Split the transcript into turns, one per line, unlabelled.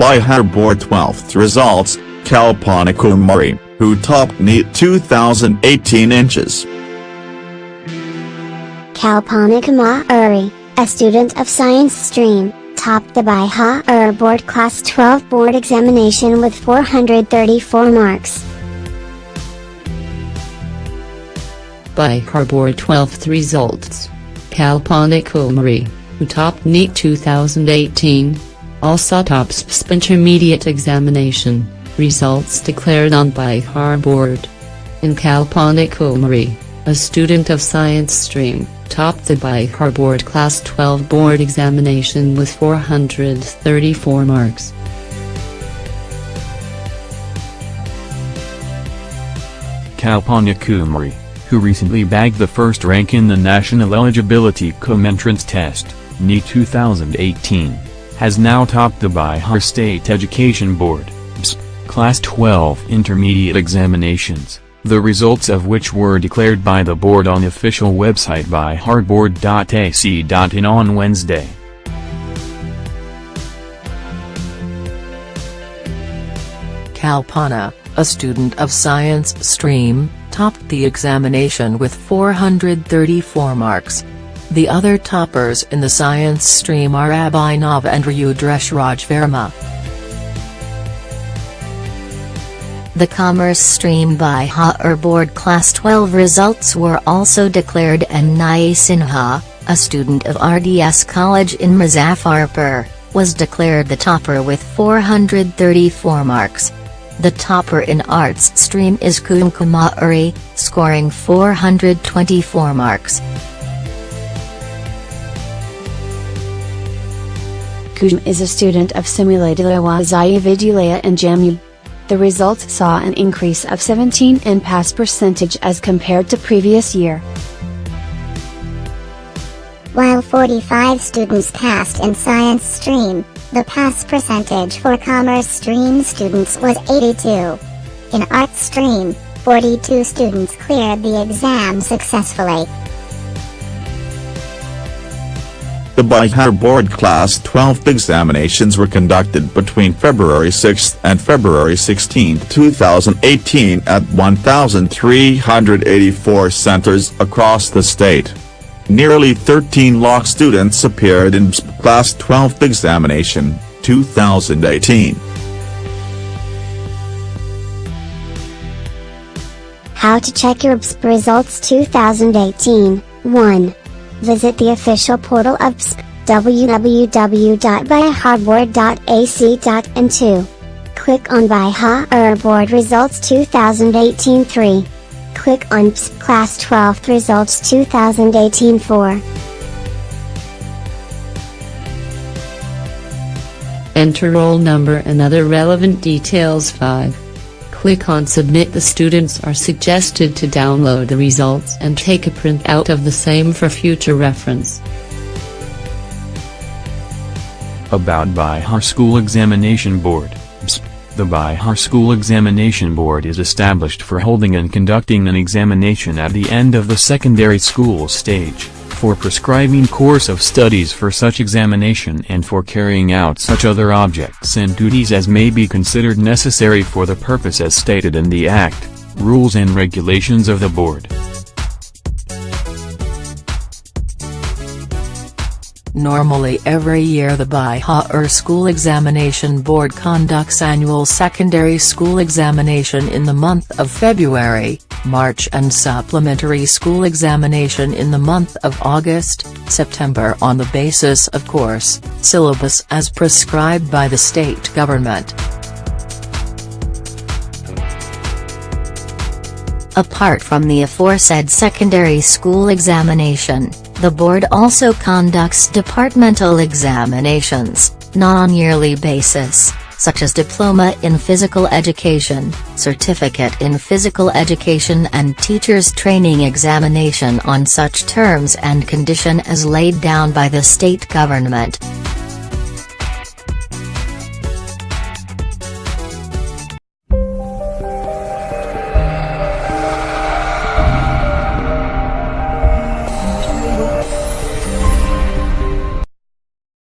Bihar Board 12th results, Kalpana Kumari, who topped NEET 2018 inches.
Kalpana Kumari, a student of science stream, topped the Bihar Board Class 12 board examination with 434 marks.
Bihar Board 12th results. Kalpana Kumari, who topped NEET 2018, also tops PSP intermediate examination, results declared on Bihar Board. In Kalpana Kumari, a student of science stream, topped the Bihar Board Class 12 board examination with 434 marks.
Kalpana Kumari, who recently bagged the first rank in the National Eligibility Cum Entrance Test, NEET 2018, has now topped the Bihar State Education Board, Class 12 intermediate examinations, the results of which were declared by the board on official website biharboard.ac.in on Wednesday.
Kalpana, a student of science stream, topped the examination with 434 marks. The other toppers in the science stream are Abhinav and Rudresh Rajverma.
The Commerce Stream by Bihar Board Class 12 results were also declared and Nidhi Sinha, a student of RDS College in Muzaffarpur, was declared the topper with 434 marks. The topper in arts stream is Kusum Kumari, scoring 424 marks.
Kusum is a student of Simultala Awasiya Vidyalaya in Jamui. The results saw an increase of 17 in pass percentage as compared to previous year.
While 45 students passed in science stream, the pass percentage for commerce stream students was 82. In art stream, 42 students cleared the exam successfully.
The Bihar Board Class 12 examinations were conducted between February 6 and February 16, 2018 at 1,384 centers across the state. Nearly 13 lakh students appeared in BSP Class 12 examination, 2018.
How to check your BSP results 2018, 1. Visit the official portal of BSP, www.biharboard.ac.in 2. Click on Bihar Results 2018 3. Click on BSP Class 12 Results 2018 4.
Enter roll number and other relevant details 5. Click on Submit the students are suggested to download the results and take a printout of the same for future reference.
About Bihar School Examination Board. The Bihar School Examination Board is established for holding and conducting an examination at the end of the secondary school stage, for prescribing course of studies for such examination and for carrying out such other objects and duties as may be considered necessary for the purpose as stated in the Act, rules and regulations of the board.
Normally every year the Bihar School Examination Board conducts annual secondary school examination in the month of February, March and supplementary school examination in the month of August, September on the basis of course, syllabus as prescribed by the state government.
Apart from the aforesaid secondary school examination, the board also conducts departmental examinations, not on yearly basis, such as Diploma in Physical Education, Certificate in Physical Education and Teachers Training Examination on such terms and condition as laid down by the state government.